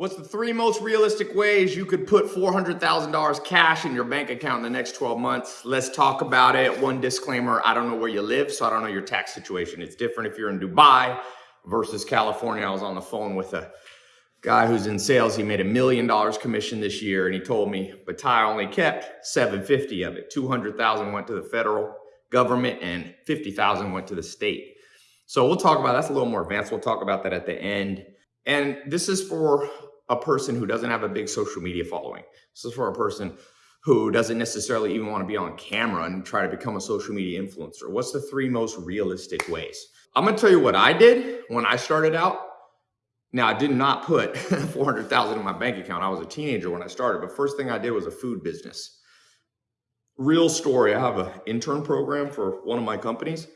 What's the three most realistic ways you could put $400,000 cash in your bank account in the next 12 months? Let's talk about it. One disclaimer, I don't know where you live, so I don't know your tax situation. It's different if you're in Dubai versus California. I was on the phone with a guy who's in sales. He made a million dollars commission this year and he told me, but Tai only kept 750 of it. 200,000 went to the federal government and 50,000 went to the state. So we'll talk about, that's a little more advanced. We'll talk about that at the end. And this is for a person who doesn't have a big social media following. This is for a person who doesn't necessarily even want to be on camera and try to become a social media influencer. What's the three most realistic ways? I'm going to tell you what I did when I started out. Now, I did not put 400,000 in my bank account. I was a teenager when I started, but first thing I did was a food business. Real story. I have an intern program for one of my companies,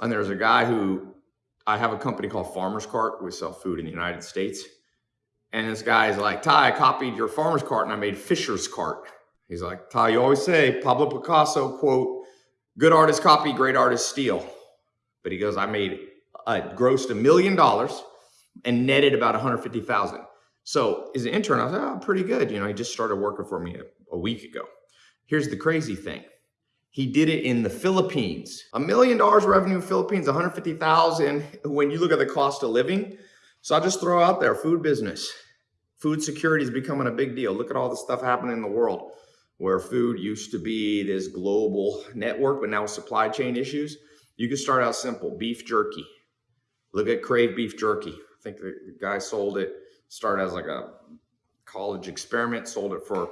and there's a guy who I have a company called Farmer's Cart. We sell food in the United States. And this guy's like, Tai, I copied your farmer's cart and I made Fisher's cart. He's like, Tai, you always say Pablo Picasso, quote, good artists copy, great artists steal. But he goes, I made, I grossed a million dollars and netted about 150,000. So as an intern, I was like, oh, pretty good. You know, he just started working for me a, a week ago. Here's the crazy thing. He did it in the Philippines. A million dollars revenue in Philippines, 150,000. When you look at the cost of living, so I'll just throw out there, food business. Food security is becoming a big deal. Look at all the stuff happening in the world where food used to be this global network, but now with supply chain issues, you can start out simple, beef jerky. Look at Krave Beef Jerky. I think the guy sold it, started as like a college experiment, sold it for a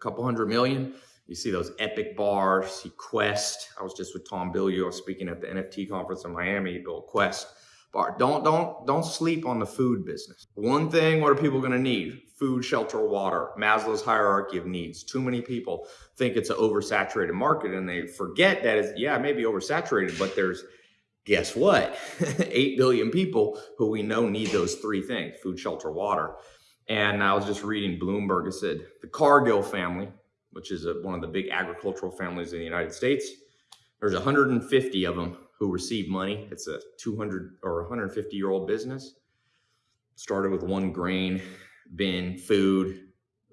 couple hundred million. You see those epic bars, see Quest. I was just with Tom Bilyeu, I was speaking at the NFT conference in Miami, he built Quest bar. Don't, don't, don't sleep on the food business. One thing, what are people gonna need? Food, shelter, water, Maslow's hierarchy of needs. Too many people think it's an oversaturated market and they forget that it's, yeah, it may be oversaturated, but there's, guess what? 8 billion people who we know need those three things, food, shelter, water. And I was just reading Bloomberg, it said the Cargill family, which is a, one of the big agricultural families in the United States, there's 150 of them who received money. It's a 200 or 150 year old business. Started with one grain bin food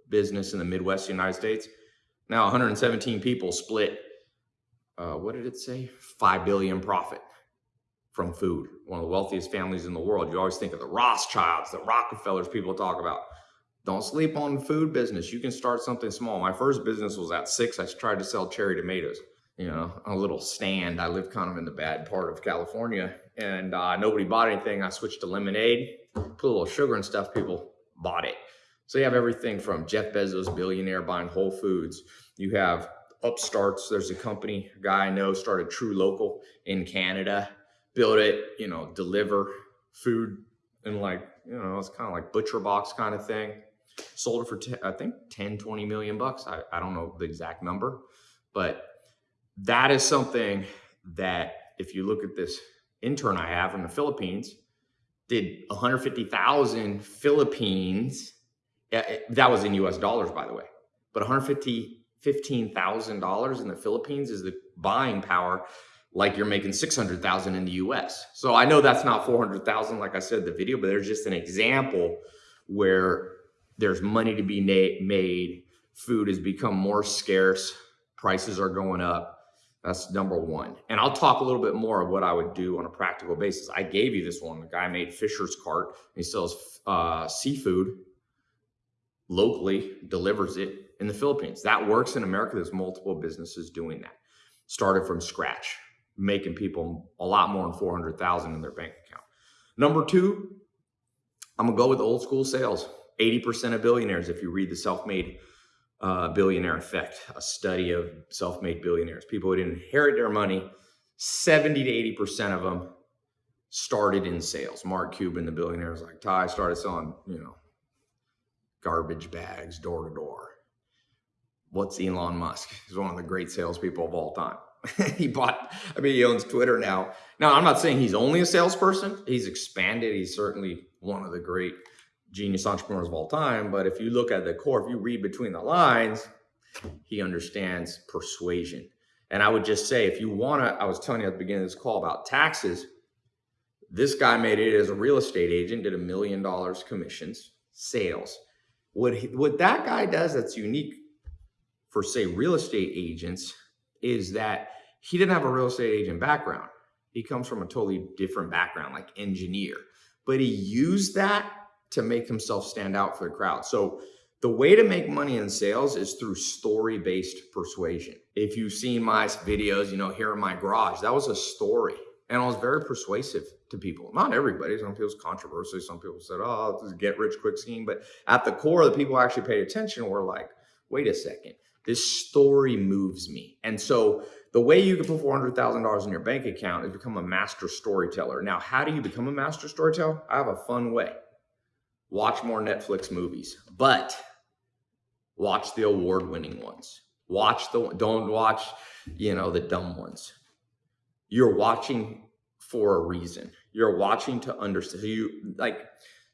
business in the Midwest United States. Now 117 people split, uh, what did it say? 5 billion profit from food. One of the wealthiest families in the world. You always think of the Rothschilds, the Rockefellers people talk about. Don't sleep on food business. You can start something small. My first business was at six. I tried to sell cherry tomatoes you know, a little stand. I live kind of in the bad part of California and uh, nobody bought anything. I switched to lemonade, put a little sugar and stuff. People bought it. So you have everything from Jeff Bezos, billionaire buying Whole Foods. You have upstarts. There's a company, a guy I know started True Local in Canada, built it, you know, deliver food and like, you know, it's kind of like butcher box kind of thing. Sold it for, I think 10, 20 million bucks. I, I don't know the exact number, but that is something that if you look at this intern I have in the Philippines, did 150,000 Philippines. Eh, eh, that was in US dollars, by the way. But 150, $15,000 in the Philippines is the buying power like you're making 600,000 in the US. So I know that's not 400,000 like I said the video, but there's just an example where there's money to be made. Food has become more scarce. Prices are going up. That's number one. And I'll talk a little bit more of what I would do on a practical basis. I gave you this one. The guy made Fisher's Cart. He sells uh, seafood locally, delivers it in the Philippines. That works in America. There's multiple businesses doing that. Started from scratch, making people a lot more than 400,000 in their bank account. Number two, I'm gonna go with old school sales. 80% of billionaires, if you read the self-made uh, billionaire effect, a study of self-made billionaires, people who didn't inherit their money, 70 to 80% of them started in sales. Mark Cuban, the billionaire, was like, Tai started selling, you know, garbage bags door to door. What's Elon Musk? He's one of the great salespeople of all time. he bought, I mean, he owns Twitter now. Now, I'm not saying he's only a salesperson. He's expanded. He's certainly one of the great genius entrepreneurs of all time. But if you look at the core, if you read between the lines, he understands persuasion. And I would just say, if you want to, I was telling you at the beginning of this call about taxes. This guy made it as a real estate agent, did a million dollars commissions, sales. What he, what that guy does that's unique for say real estate agents is that he didn't have a real estate agent background. He comes from a totally different background, like engineer, but he used that to make himself stand out for the crowd. So the way to make money in sales is through story-based persuasion. If you've seen my videos, you know, here in my garage, that was a story. And I was very persuasive to people. Not everybody. Some people's controversial. Some people said, oh, this is get rich quick scheme. But at the core, the people actually paid attention were like, wait a second, this story moves me. And so the way you can put $400,000 in your bank account is become a master storyteller. Now, how do you become a master storyteller? I have a fun way. Watch more Netflix movies, but watch the award winning ones. Watch the, don't watch, you know, the dumb ones. You're watching for a reason. You're watching to understand. You like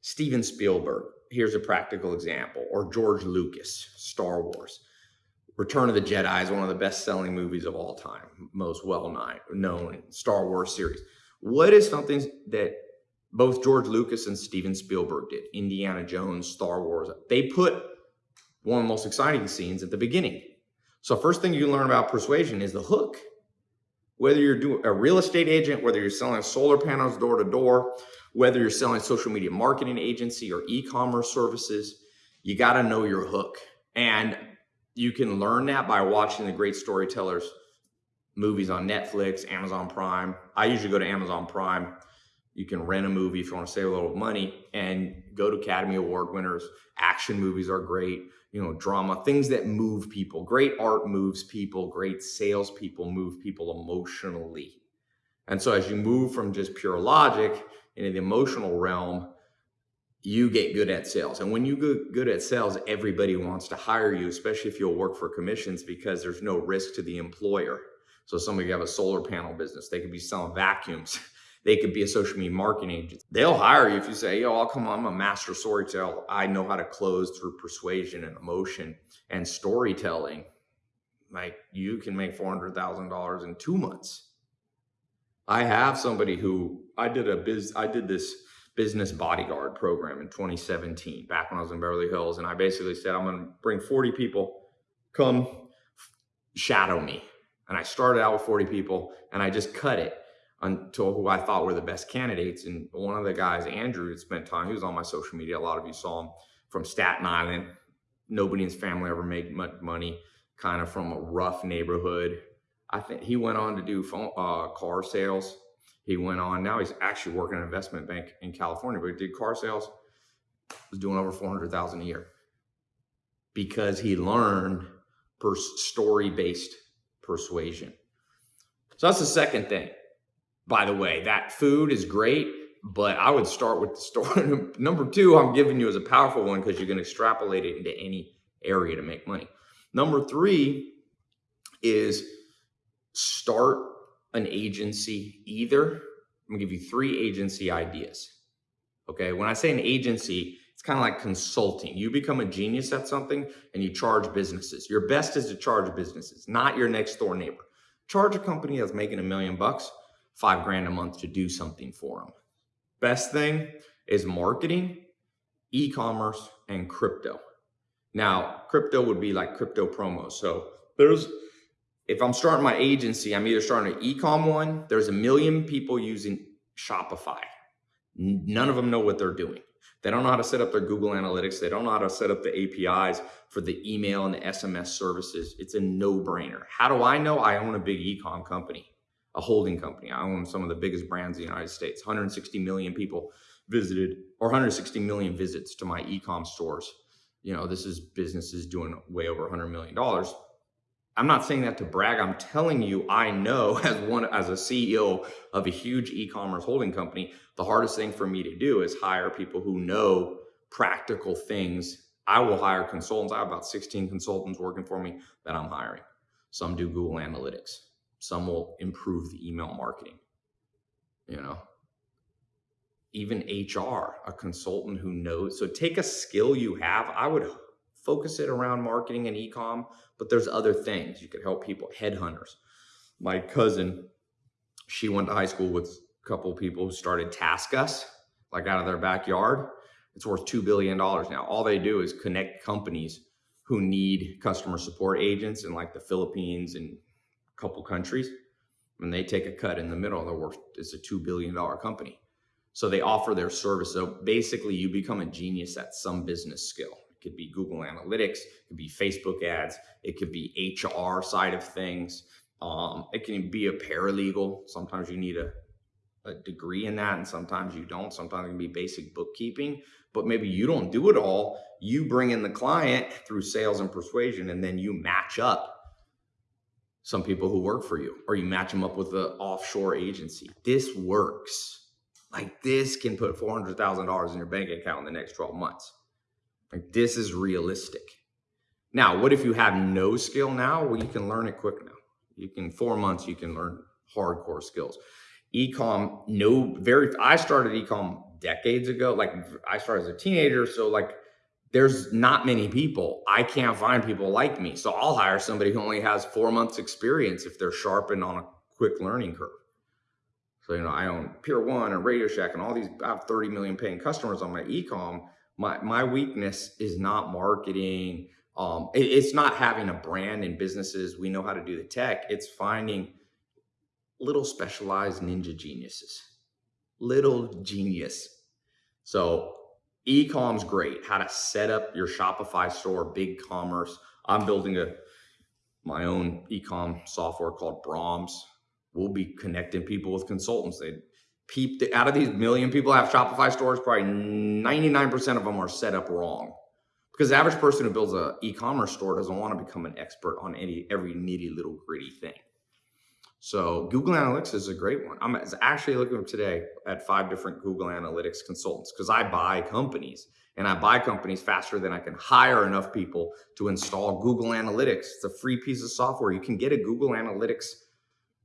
Steven Spielberg. Here's a practical example, or George Lucas, Star Wars. Return of the Jedi is one of the best selling movies of all time, most well known Star Wars series. What is something that both George Lucas and Steven Spielberg did? Indiana Jones, Star Wars. They put one of the most exciting scenes at the beginning. So first thing you learn about persuasion is the hook. Whether you're doing a real estate agent, whether you're selling solar panels door to door, whether you're selling social media marketing agency or e-commerce services, you got to know your hook. And you can learn that by watching the great storytellers movies on Netflix, Amazon Prime. I usually go to Amazon Prime. You can rent a movie if you want to save a little money and go to Academy Award winners. Action movies are great you know, drama, things that move people. Great art moves people. Great salespeople move people emotionally. And so as you move from just pure logic into the emotional realm, you get good at sales. And when you get good at sales, everybody wants to hire you, especially if you'll work for commissions because there's no risk to the employer. So somebody have a solar panel business, they could be selling vacuums. They could be a social media marketing agent. They'll hire you if you say, yo, I'll come on, I'm a master storyteller. I know how to close through persuasion and emotion and storytelling. Like you can make $400,000 in two months. I have somebody who I did a biz, I did this business bodyguard program in 2017, back when I was in Beverly Hills. And I basically said, I'm going to bring 40 people, come shadow me. And I started out with 40 people and I just cut it until who I thought were the best candidates. And one of the guys, Andrew, had spent time, he was on my social media. A lot of you saw him from Staten Island. Nobody in his family ever made much money, kind of from a rough neighborhood. I think he went on to do phone, uh, car sales. He went on, now he's actually working an investment bank in California, but he did car sales, was doing over 400,000 a year because he learned per story-based persuasion. So that's the second thing by the way, that food is great, but I would start with the store. Number two, I'm giving you as a powerful one because you can extrapolate it into any area to make money. Number three is start an agency either. I'm gonna give you three agency ideas. Okay, when I say an agency, it's kind of like consulting. You become a genius at something and you charge businesses. Your best is to charge businesses, not your next door neighbor. Charge a company that's making a million bucks five grand a month to do something for them. Best thing is marketing, e-commerce, and crypto. Now, crypto would be like crypto promos. So there's, if I'm starting my agency, I'm either starting an e-com one, there's a million people using Shopify. None of them know what they're doing. They don't know how to set up their Google Analytics. They don't know how to set up the APIs for the email and the SMS services. It's a no-brainer. How do I know? I own a big e-com company a holding company. I own some of the biggest brands in the United States. 160 million people visited or 160 million visits to my e-com stores. You know, this is businesses doing way over 100 million dollars. I'm not saying that to brag. I'm telling you, I know as one as a CEO of a huge e-commerce holding company, the hardest thing for me to do is hire people who know practical things. I will hire consultants. I have about 16 consultants working for me that I'm hiring. Some do Google Analytics some will improve the email marketing, you know, even HR, a consultant who knows. So take a skill you have. I would focus it around marketing and e-com, but there's other things you could help people, headhunters. My cousin, she went to high school with a couple people who started TaskUs, like out of their backyard. It's worth $2 billion now. All they do is connect companies who need customer support agents in like the Philippines and couple countries. And they take a cut in the middle. They're worth, it's a $2 billion company. So they offer their service. So basically, you become a genius at some business skill. It could be Google Analytics, it could be Facebook ads, it could be HR side of things. Um, it can be a paralegal. Sometimes you need a, a degree in that, and sometimes you don't. Sometimes it can be basic bookkeeping, but maybe you don't do it all. You bring in the client through sales and persuasion, and then you match up some people who work for you, or you match them up with an offshore agency. This works. Like this can put $400,000 in your bank account in the next 12 months. Like this is realistic. Now, what if you have no skill now? Well, you can learn it quick now. You can four months, you can learn hardcore skills. Ecom, no, very. I started ecom decades ago. Like I started as a teenager, so like there's not many people. I can't find people like me, so I'll hire somebody who only has four months experience if they're sharpened on a quick learning curve. So you know, I own Pier One and Radio Shack and all these. I have 30 million paying customers on my ecom. My my weakness is not marketing um, it, it's not having a brand in businesses. We know how to do the tech. It's finding little specialized ninja geniuses, little genius. So e-com's great. How to set up your Shopify store, big commerce. I'm building a my own e-com software called Brahms. We'll be connecting people with consultants. They peep out of these million people have Shopify stores, probably 99% of them are set up wrong because the average person who builds an e-commerce store doesn't want to become an expert on any every nitty little gritty thing. So Google Analytics is a great one. I'm actually looking today at five different Google Analytics consultants because I buy companies and I buy companies faster than I can hire enough people to install Google Analytics. It's a free piece of software. You can get a Google Analytics.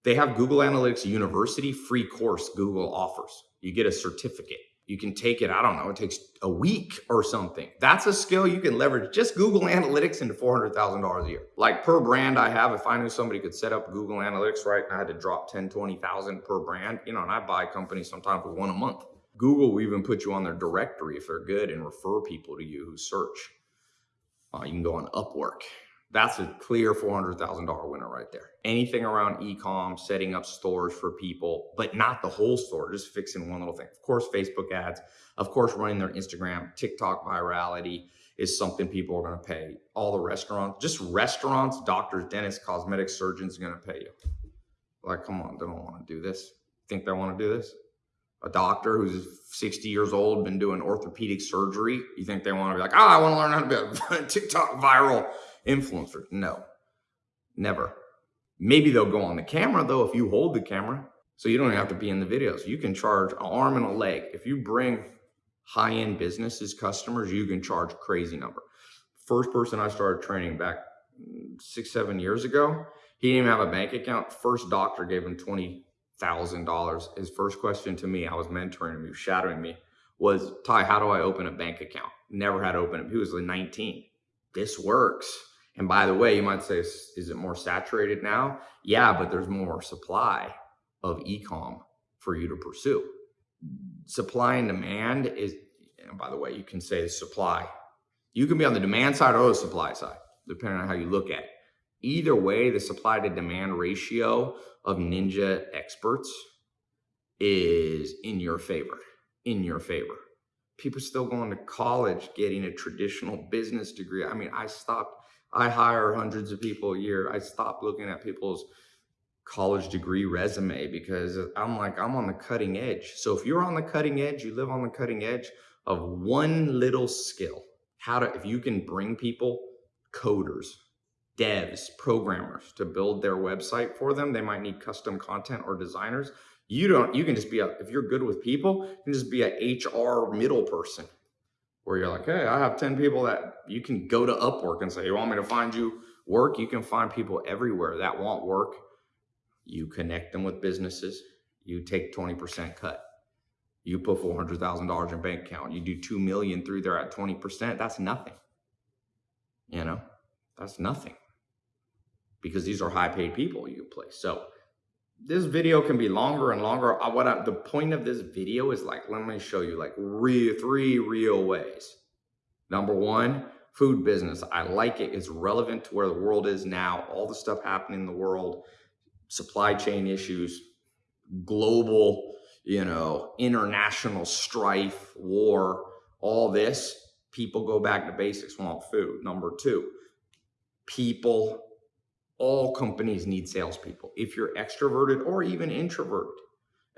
They have Google Analytics University free course Google offers. You get a certificate you can take it, I don't know, it takes a week or something. That's a skill you can leverage just Google Analytics into $400,000 a year. Like per brand I have, if I knew somebody could set up Google Analytics right and I had to drop 10, 20,000 per brand, you know, and I buy companies sometimes with one a month. Google will even put you on their directory if they're good and refer people to you who search. Uh, you can go on Upwork that's a clear $400,000 winner right there. Anything around e-com, setting up stores for people, but not the whole store, just fixing one little thing. Of course, Facebook ads, of course, running their Instagram, TikTok virality is something people are going to pay. All the restaurants, just restaurants, doctors, dentists, cosmetic surgeons are going to pay you. Like, come on, they don't want to do this. Think they want to do this? A doctor who's 60 years old, been doing orthopedic surgery, you think they want to be like, oh, I want to learn how to be TikTok viral influencer. No, never. Maybe they'll go on the camera though if you hold the camera. So you don't have to be in the videos. You can charge an arm and a leg. If you bring high-end businesses, customers, you can charge crazy number. First person I started training back mm, six, seven years ago, he didn't even have a bank account. First doctor gave him $20,000. His first question to me, I was mentoring him, he was shadowing me, was, Tai, how do I open a bank account? Never had to open it. He was like 19. This works. And by the way, you might say, is it more saturated now? Yeah, but there's more supply of ecom for you to pursue. Supply and demand is, and by the way, you can say supply. You can be on the demand side or the supply side, depending on how you look at it. Either way, the supply to demand ratio of ninja experts is in your favor, in your favor. People still going to college, getting a traditional business degree. I mean, I stopped I hire hundreds of people a year. I stopped looking at people's college degree resume because I'm like, I'm on the cutting edge. So if you're on the cutting edge, you live on the cutting edge of one little skill, how to, if you can bring people, coders, devs, programmers to build their website for them, they might need custom content or designers. You don't, you can just be a, if you're good with people, you can just be a HR middle person where you're like, hey, I have 10 people that you can go to Upwork and say, you want me to find you work? You can find people everywhere that want work. You connect them with businesses. You take 20% cut. You put $400,000 in bank account. You do 2 million through there at 20%. That's nothing. You know, that's nothing because these are high paid people you place. So this video can be longer and longer. What I, the point of this video is like, let me show you like real, three real ways. Number one, food business. I like it. It's relevant to where the world is now. All the stuff happening in the world, supply chain issues, global, you know, international strife, war, all this. People go back to basics, want food. Number two, people all companies need salespeople. If you're extroverted or even introverted,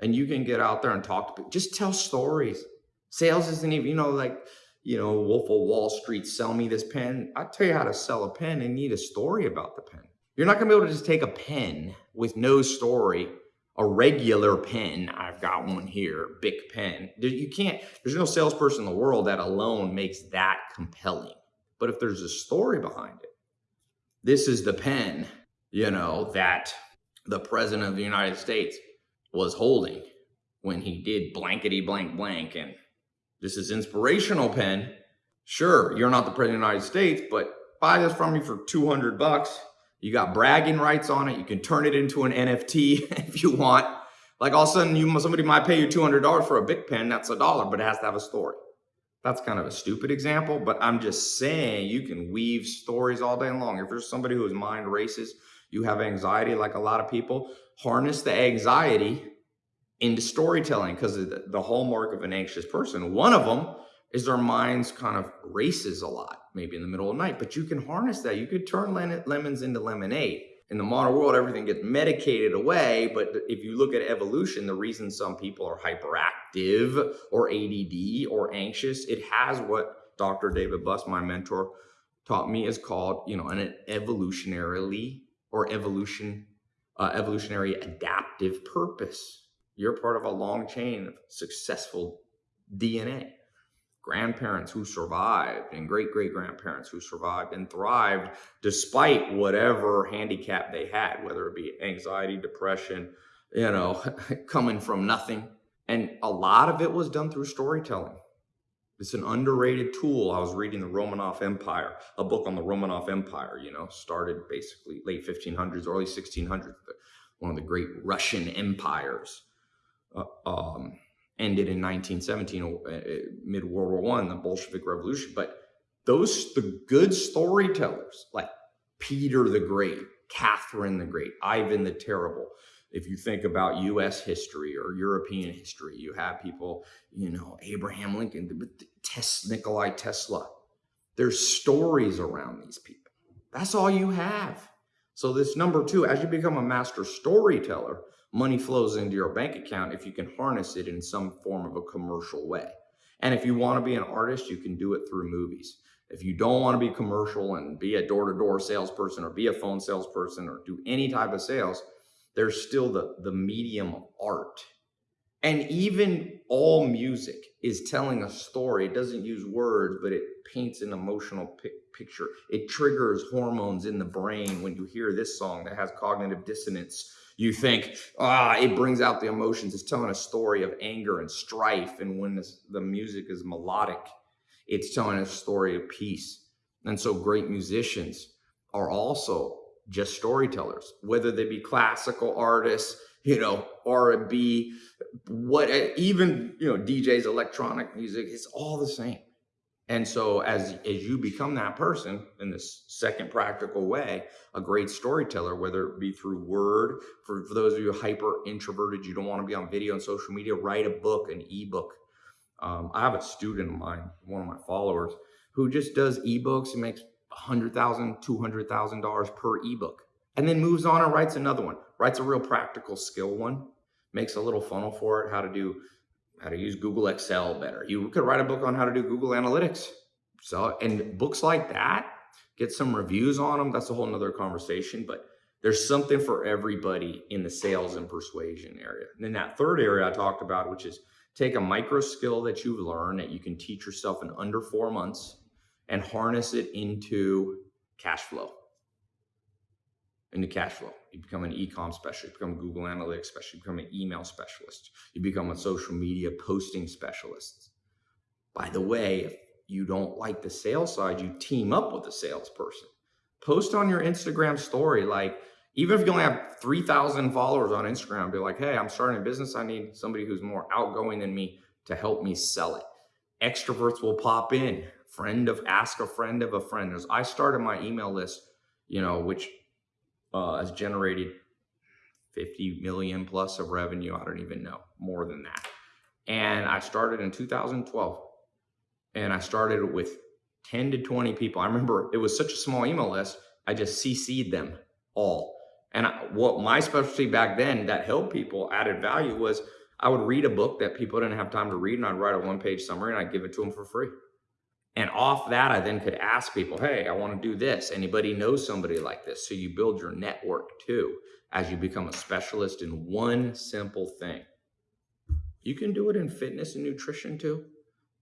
and you can get out there and talk to people, just tell stories. Sales isn't even, you know, like, you know, Wolf of Wall Street, sell me this pen. I tell you how to sell a pen and need a story about the pen. You're not gonna be able to just take a pen with no story, a regular pen. I've got one here, big pen. You can't, there's no salesperson in the world that alone makes that compelling. But if there's a story behind it, this is the pen, you know, that the president of the United States was holding when he did blankety blank blank. And this is inspirational pen. Sure, you're not the president of the United States, but buy this from me for 200 bucks. You got bragging rights on it. You can turn it into an NFT if you want. Like all of a sudden, you somebody might pay you $200 for a big pen. That's a dollar, but it has to have a story. That's kind of a stupid example, but I'm just saying you can weave stories all day long. If there's somebody whose mind races, you have anxiety like a lot of people, harness the anxiety into storytelling because the hallmark of an anxious person, one of them is their minds kind of races a lot, maybe in the middle of the night, but you can harness that. You could turn lemons into lemonade in the modern world, everything gets medicated away. But if you look at evolution, the reason some people are hyperactive or ADD or anxious, it has what Dr. David Buss, my mentor, taught me is called, you know, an evolutionarily or evolution, uh, evolutionary adaptive purpose. You're part of a long chain of successful DNA grandparents who survived and great great grandparents who survived and thrived despite whatever handicap they had, whether it be anxiety, depression, you know, coming from nothing. And a lot of it was done through storytelling. It's an underrated tool. I was reading the Romanov Empire, a book on the Romanov Empire, you know, started basically late 1500s, early 1600s, one of the great Russian empires. Uh, um, ended in 1917, uh, uh, mid World War One, the Bolshevik Revolution. But those the good storytellers like Peter the Great, Catherine the Great, Ivan the Terrible. If you think about U.S. history or European history, you have people, you know, Abraham Lincoln, Tes, Nikolai Tesla. There's stories around these people. That's all you have. So this number two, as you become a master storyteller, money flows into your bank account if you can harness it in some form of a commercial way. And if you want to be an artist, you can do it through movies. If you don't want to be commercial and be a door-to-door salesperson or be a phone salesperson or do any type of sales, there's still the, the medium of art. And even all music is telling a story. It doesn't use words, but it paints an emotional pi picture. It triggers hormones in the brain when you hear this song that has cognitive dissonance you think, ah, it brings out the emotions. It's telling a story of anger and strife. And when this, the music is melodic, it's telling a story of peace. And so great musicians are also just storytellers, whether they be classical artists, you know, R&B, what, even, you know, DJs, electronic music, it's all the same. And so as, as you become that person in this second practical way, a great storyteller, whether it be through word, for, for those of you hyper introverted, you don't want to be on video and social media, write a book, an ebook. Um, I have a student of mine, one of my followers, who just does ebooks and makes $100,000, $200,000 per ebook, and then moves on and writes another one, writes a real practical skill one, makes a little funnel for it, how to do how to use Google Excel better. You could write a book on how to do Google Analytics. So, and books like that, get some reviews on them. That's a whole nother conversation, but there's something for everybody in the sales and persuasion area. And then that third area I talked about, which is take a micro skill that you've learned that you can teach yourself in under four months and harness it into cash flow into cash flow. You become an e-com specialist, you become a Google Analytics specialist, you become an email specialist, you become a social media posting specialist. By the way, if you don't like the sales side, you team up with a salesperson. Post on your Instagram story like, Even if you only have 3,000 followers on Instagram, be like, hey, I'm starting a business. I need somebody who's more outgoing than me to help me sell it. Extroverts will pop in. Friend of, ask a friend of a friend. As I started my email list, you know, which uh, has generated 50 million plus of revenue. I don't even know more than that. And I started in 2012 and I started with 10 to 20 people. I remember it was such a small email list. I just CC'd them all. And I, what my specialty back then that helped people added value was I would read a book that people didn't have time to read and I'd write a one page summary and I'd give it to them for free. And off that, I then could ask people, hey, I want to do this. Anybody knows somebody like this? So you build your network too as you become a specialist in one simple thing. You can do it in fitness and nutrition too.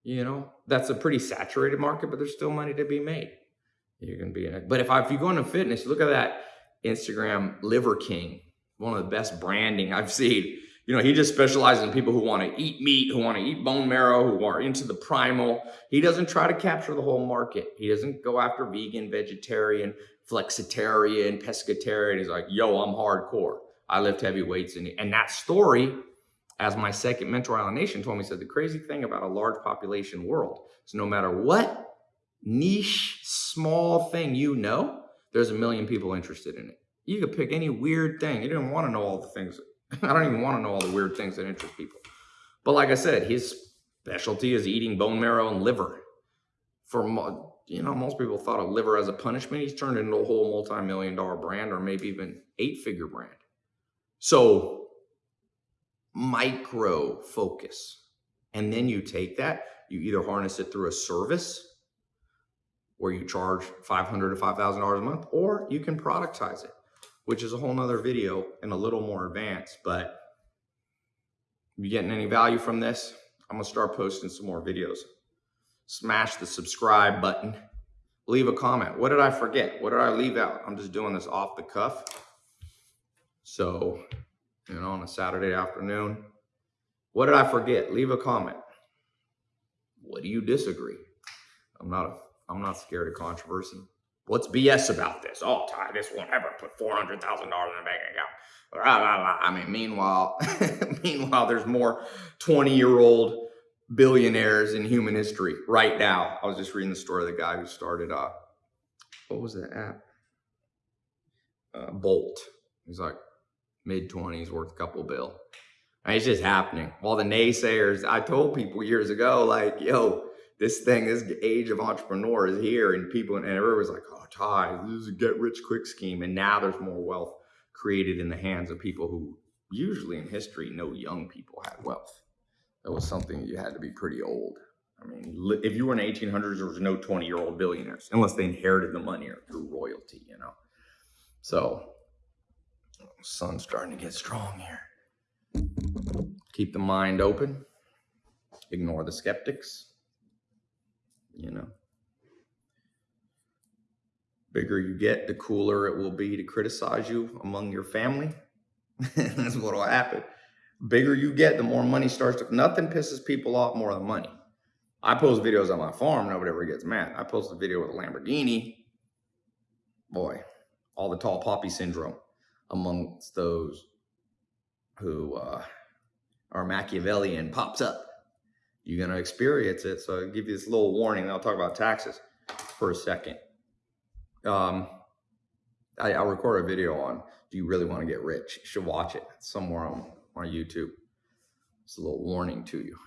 You know, that's a pretty saturated market, but there's still money to be made. You can be in it. But if, I, if you go into fitness, look at that Instagram Liver King, one of the best branding I've seen. You know, he just specializes in people who want to eat meat, who want to eat bone marrow, who are into the primal. He doesn't try to capture the whole market. He doesn't go after vegan, vegetarian, flexitarian, pescatarian. He's like, yo, I'm hardcore. I lift heavy weights. And, and that story, as my second mentor, Alan Nation, told me, said the crazy thing about a large population world is no matter what niche, small thing you know, there's a million people interested in it. You could pick any weird thing. You don't want to know all the things I don't even want to know all the weird things that interest people. But like I said, his specialty is eating bone marrow and liver. For you know, most people thought of liver as a punishment. He's turned into a whole multi-million dollar brand or maybe even eight-figure brand. So micro focus. And then you take that, you either harness it through a service where you charge 500 to $5,000 a month, or you can productize it which is a whole nother video and a little more advanced. But you getting any value from this, I'm gonna start posting some more videos. Smash the subscribe button. Leave a comment. What did I forget? What did I leave out? I'm just doing this off the cuff. So, you know, on a Saturday afternoon. What did I forget? Leave a comment. What do you disagree? I'm not a, I'm not scared of controversy. What's BS about this? Oh, Tai, this won't ever put four hundred thousand dollars in a bank account. I mean, meanwhile, meanwhile, there's more twenty-year-old billionaires in human history right now. I was just reading the story of the guy who started. Uh, what was that app? Uh, Bolt. He's like mid twenties, worth a couple bill. It's just happening. All the naysayers. I told people years ago, like, yo, this thing, this age of entrepreneur is here, and people and everyone's like, "Oh, Tai, this is a get rich quick scheme." And now there's more wealth created in the hands of people who usually in history no young people had wealth. That was something you had to be pretty old. I mean, if you were in the 1800s, there was no 20 year old billionaires unless they inherited the money or through royalty, you know. So, sun's starting to get strong here. Keep the mind open. Ignore the skeptics you know. Bigger you get, the cooler it will be to criticize you among your family. That's what will happen. Bigger you get, the more money starts to, nothing pisses people off more than money. I post videos on my farm, nobody ever gets mad. I post a video with a Lamborghini. Boy, all the tall poppy syndrome amongst those who uh, are Machiavellian pops up you're going to experience it. So I'll give you this little warning. I'll talk about taxes for a second. Um, I, will record a video on, do you really want to get rich? You should watch it it's somewhere on, on YouTube. It's a little warning to you.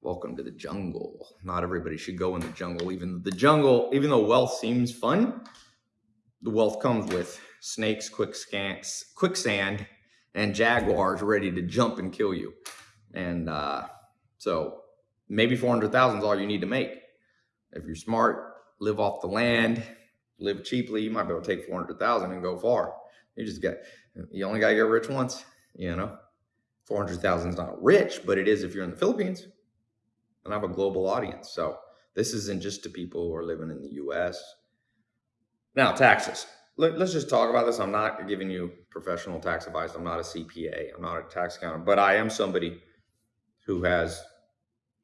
Welcome to the jungle. Not everybody should go in the jungle. Even the jungle, even though wealth seems fun, the wealth comes with snakes, quicksand, and jaguars ready to jump and kill you. And uh, so maybe 400,000 is all you need to make. If you're smart, live off the land, live cheaply, you might be able to take 400,000 and go far. You just got, you only got to get rich once, you know? 400,000 is not rich, but it is if you're in the Philippines and I have a global audience. So this isn't just to people who are living in the US. Now, taxes. Let, us just talk about this. I'm not giving you professional tax advice. I'm not a CPA. I'm not a tax accountant, but I am somebody who has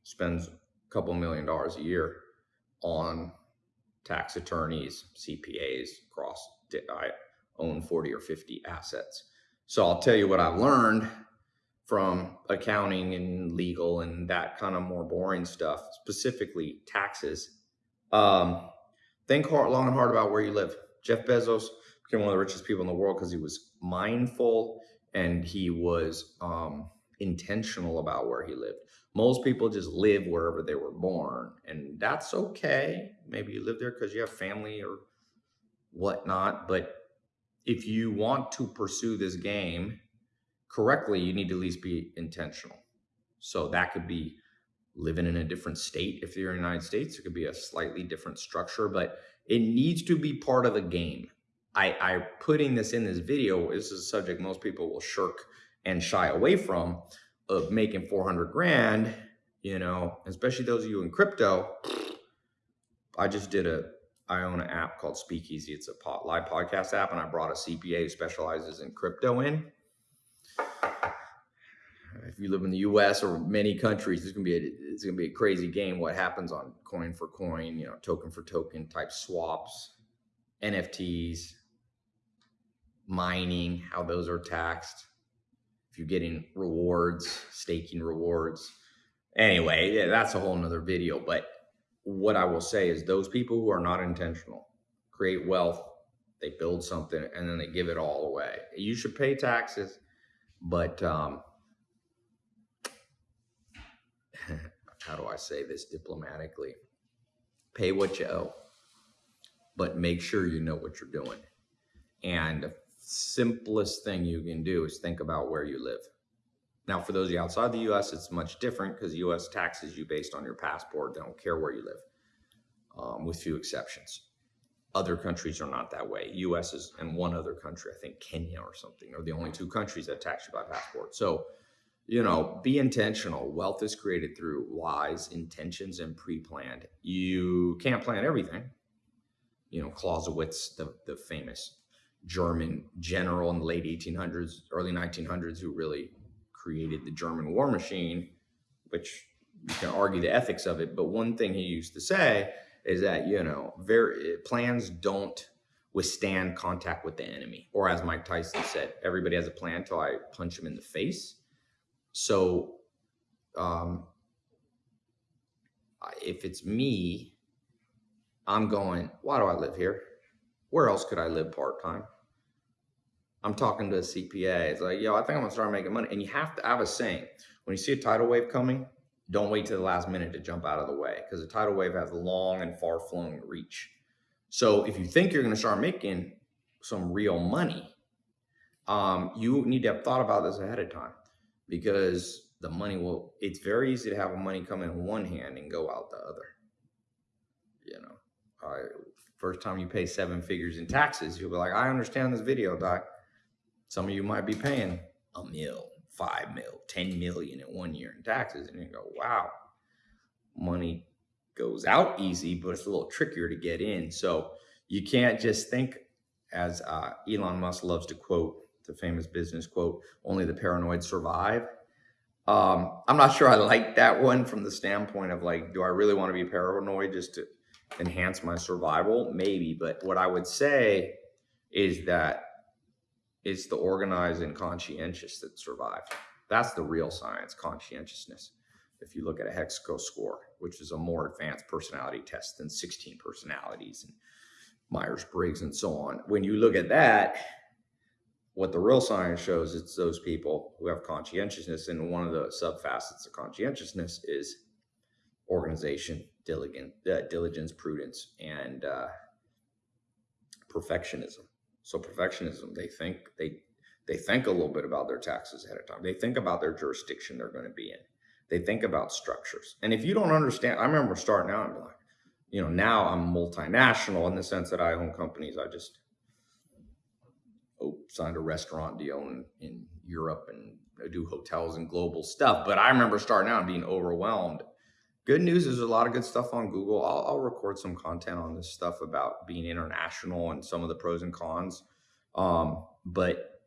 spends a couple million dollars a year on tax attorneys, CPAs across. I own 40 or 50 assets. So I'll tell you what I've learned from accounting and legal and that kind of more boring stuff, specifically taxes. Um, think hard, long and hard about where you live. Jeff Bezos became one of the richest people in the world because he was mindful and he was um, intentional about where he lived. Most people just live wherever they were born, and that's okay. Maybe you live there because you have family or whatnot, but if you want to pursue this game correctly, you need to at least be intentional. So that could be living in a different state. If you're in the United States, it could be a slightly different structure, but it needs to be part of the game. I, I putting this in this video, this is a subject most people will shirk and shy away from of making 400 grand, you know, especially those of you in crypto. I just did a, I own an app called Speakeasy. It's a live podcast app, and I brought a CPA who specializes in crypto in. If you live in the U.S. or many countries, it's gonna be a, it's gonna be a crazy game. What happens on coin for coin, you know, token for token type swaps, NFTs, mining, how those are taxed you're getting rewards, staking rewards. Anyway, that's a whole nother video. But what I will say is those people who are not intentional create wealth, they build something, and then they give it all away. You should pay taxes, but um, how do I say this diplomatically? Pay what you owe, but make sure you know what you're doing. And simplest thing you can do is think about where you live. Now, for those of you outside the US, it's much different because US taxes you based on your passport. They don't care where you live, um, with few exceptions. Other countries are not that way. US is, and one other country, I think Kenya or something, are the only two countries that tax you by passport. So, you know, be intentional. Wealth is created through wise intentions and pre-planned. You can't plan everything. You know, Clausewitz, the, the famous German general in the late 1800s, early 1900s, who really created the German war machine, which you can argue the ethics of it. But one thing he used to say is that, you know, very plans don't withstand contact with the enemy. Or as Mike Tyson said, everybody has a plan until I punch him in the face. So um, if it's me, I'm going, why do I live here? Where else could I live part time? I'm talking to a CPA. It's like, yo, I think I'm gonna start making money. And you have to have a saying. When you see a tidal wave coming, don't wait to the last minute to jump out of the way because a tidal wave has a long and far flowing reach. So if you think you're gonna start making some real money, um, you need to have thought about this ahead of time because the money will, it's very easy to have money come in one hand and go out the other. You know, I first time you pay seven figures in taxes, you'll be like, I understand this video, doc. Some of you might be paying a mil, five mil, 10 million in one year in taxes. And you go, wow, money goes out easy, but it's a little trickier to get in. So you can't just think, as uh, Elon Musk loves to quote, the famous business quote, only the paranoid survive. Um, I'm not sure I like that one from the standpoint of like, do I really want to be paranoid just to enhance my survival? Maybe. But what I would say is that it's the organized and conscientious that survive. That's the real science, conscientiousness. If you look at a Hexaco score, which is a more advanced personality test than 16 personalities and Myers Briggs and so on, when you look at that, what the real science shows it's those people who have conscientiousness and one of the subfacets of conscientiousness is organization diligence, uh, diligence prudence and uh, perfectionism so perfectionism they think they they think a little bit about their taxes ahead of time they think about their jurisdiction they're going to be in they think about structures and if you don't understand i remember starting out and like you know now i'm multinational in the sense that i own companies i just oh, signed a restaurant deal in, in Europe and I do hotels and global stuff. But I remember starting out and being overwhelmed. Good news is a lot of good stuff on Google. I'll, I'll, record some content on this stuff about being international and some of the pros and cons. Um, but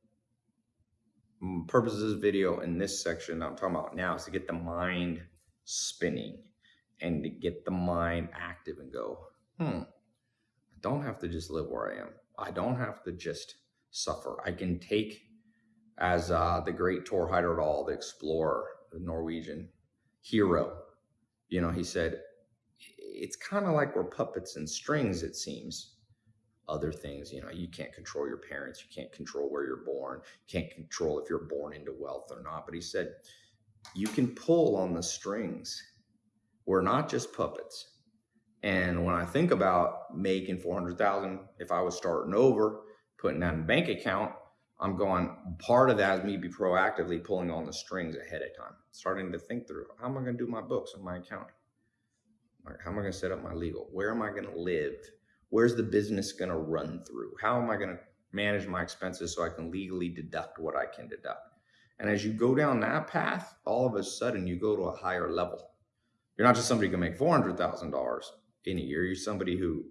purpose of this video in this section I'm talking about now is to get the mind spinning and to get the mind active and go, hmm, I don't have to just live where I am. I don't have to just suffer. I can take, as uh, the great Thor Heyerdahl, the explorer, the Norwegian hero, you know, he said, it's kind of like we're puppets and strings, it seems. Other things, you know, you can't control your parents, you can't control where you're born, can't control if you're born into wealth or not. But he said, you can pull on the strings. We're not just puppets. And when I think about making 400,000, if I was starting over, putting that in a bank account, I'm going, part of that is me be proactively pulling on the strings ahead of time, starting to think through how am I going to do my books on my account? How am I going to set up my legal? Where am I going to live? Where's the business going to run through? How am I going to manage my expenses so I can legally deduct what I can deduct? And as you go down that path, all of a sudden you go to a higher level. You're not just somebody who can make $400,000 in a year. You're somebody who,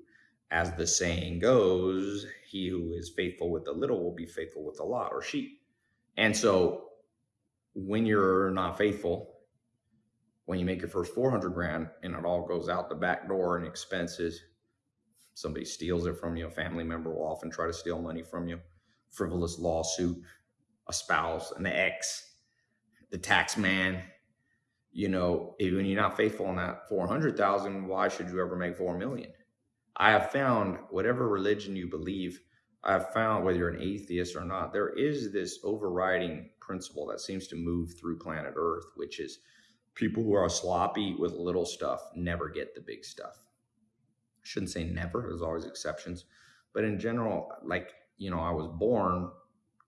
as the saying goes, he who is faithful with the little will be faithful with a lot or sheep. And so when you're not faithful, when you make your first 400 grand and it all goes out the back door in expenses, somebody steals it from you, a family member will often try to steal money from you, frivolous lawsuit, a spouse, an ex, the tax man. You know, when you're not faithful in that 400,000, why should you ever make 4 million? I have found whatever religion you believe, I have found whether you're an atheist or not, there is this overriding principle that seems to move through planet Earth, which is people who are sloppy with little stuff never get the big stuff. I shouldn't say never, there's always exceptions. But in general, like, you know, I was born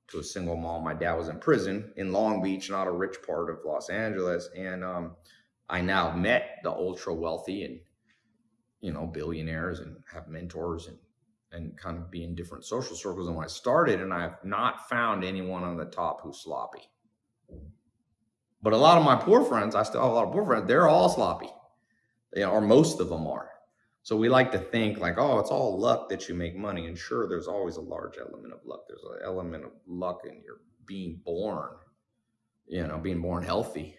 to a single mom. My dad was in prison in Long Beach, not a rich part of Los Angeles. And um, I now met the ultra wealthy and, you know, billionaires and have mentors and, and kind of be in different social circles than when I started. And I have not found anyone on the top who's sloppy. But a lot of my poor friends, I still have a lot of poor friends, they're all sloppy. They are, or most of them are. So we like to think like, oh, it's all luck that you make money. And sure, there's always a large element of luck. There's an element of luck in your being born, you know, being born healthy.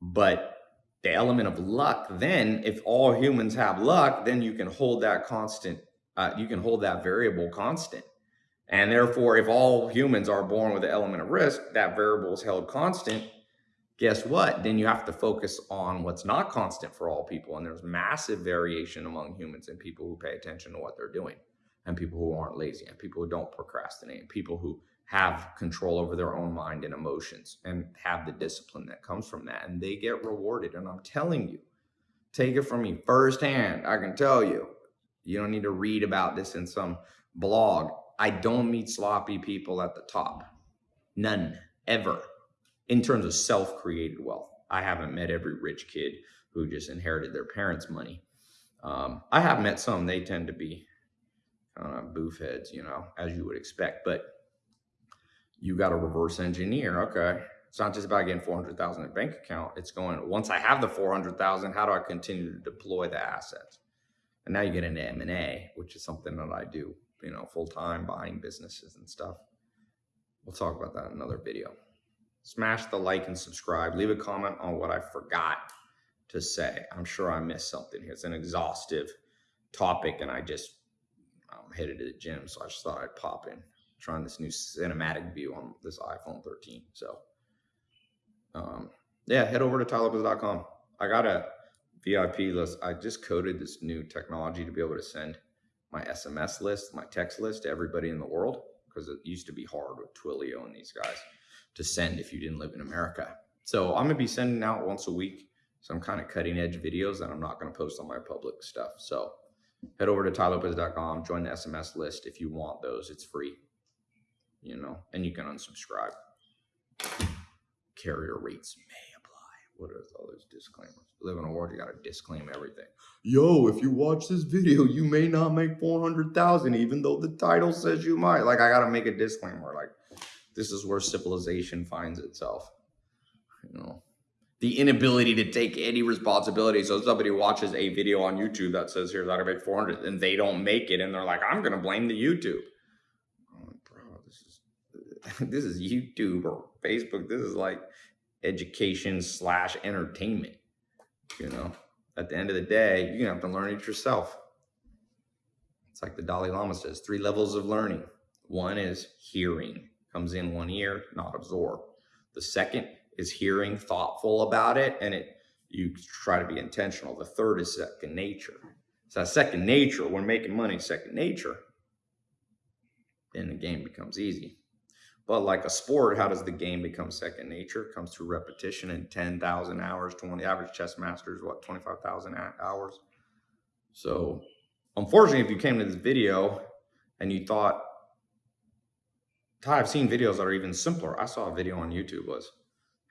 But the element of luck, then if all humans have luck, then you can hold that constant, uh, you can hold that variable constant. And therefore, if all humans are born with the element of risk, that variable is held constant. Guess what? Then you have to focus on what's not constant for all people. And there's massive variation among humans and people who pay attention to what they're doing, and people who aren't lazy, and people who don't procrastinate, and people who have control over their own mind and emotions and have the discipline that comes from that. And they get rewarded. And I'm telling you, take it from me firsthand. I can tell you, you don't need to read about this in some blog. I don't meet sloppy people at the top. None, ever. In terms of self-created wealth. I haven't met every rich kid who just inherited their parents' money. Um, I have met some, they tend to be kind of boof heads, you know, as you would expect, but you got to reverse engineer. Okay. It's not just about getting 400,000 in bank account. It's going, once I have the 400,000, how do I continue to deploy the assets? And now you get into M&A, which is something that I do you know, full time buying businesses and stuff. We'll talk about that in another video. Smash the like and subscribe. Leave a comment on what I forgot to say. I'm sure I missed something here. It's an exhaustive topic, and I just I'm headed to the gym, so I just thought I'd pop in. Trying this new cinematic view on this iPhone 13. So, um, yeah, head over to tailopez.com. I got a VIP list. I just coded this new technology to be able to send my SMS list, my text list to everybody in the world because it used to be hard with Twilio and these guys to send if you didn't live in America. So I'm gonna be sending out once a week some kind of cutting edge videos that I'm not gonna post on my public stuff. So head over to tailopez.com, join the SMS list if you want those. It's free, you know, and you can unsubscribe. Carrier rates may apply. what are all those disclaimers? Live in a world you gotta disclaim everything. Yo, if you watch this video, you may not make 400,000 even though the title says you might. Like I gotta make a disclaimer. Like this is where civilization finds itself. You know, the inability to take any responsibility. So somebody watches a video on YouTube that says, here's how to make 400 and they don't make it. And they're like, I'm to blame the YouTube. Like, bro, this is, this is YouTube or Facebook. This is like, education slash entertainment. You know, at the end of the day, you're gonna have to learn it yourself. It's like the Dalai Lama says, three levels of learning. One is hearing, comes in one ear, not absorb. The second is hearing, thoughtful about it, and it you try to be intentional. The third is second nature. So second nature, when making money, second nature, then the game becomes easy. But like a sport, how does the game become second nature? It comes through repetition in 10,000 hours, 20 average chess masters, what, 25,000 hours. So unfortunately, if you came to this video and you thought, Tai, I've seen videos that are even simpler. I saw a video on YouTube was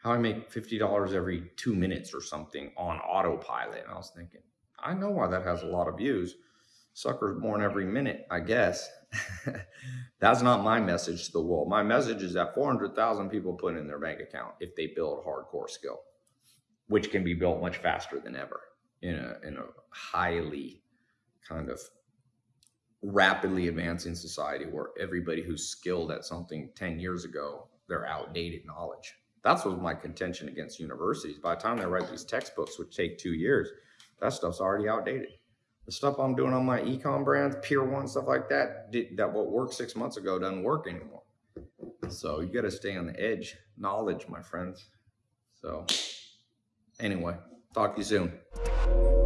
how I make $50 every two minutes or something on autopilot. And I was thinking, I know why that has a lot of views. Suckers born every minute, I guess. That's not my message to the world. My message is that 400,000 people put in their bank account if they build hardcore skill, which can be built much faster than ever in a, in a highly kind of rapidly advancing society where everybody who's skilled at something 10 years ago, they're outdated knowledge. That's what my contention against universities. By the time they write these textbooks, which take two years, that stuff's already outdated. The stuff I'm doing on my ecom brands, Pier One, stuff like that, that what worked six months ago doesn't work anymore. So you got to stay on the edge. Knowledge, my friends. So anyway, talk to you soon.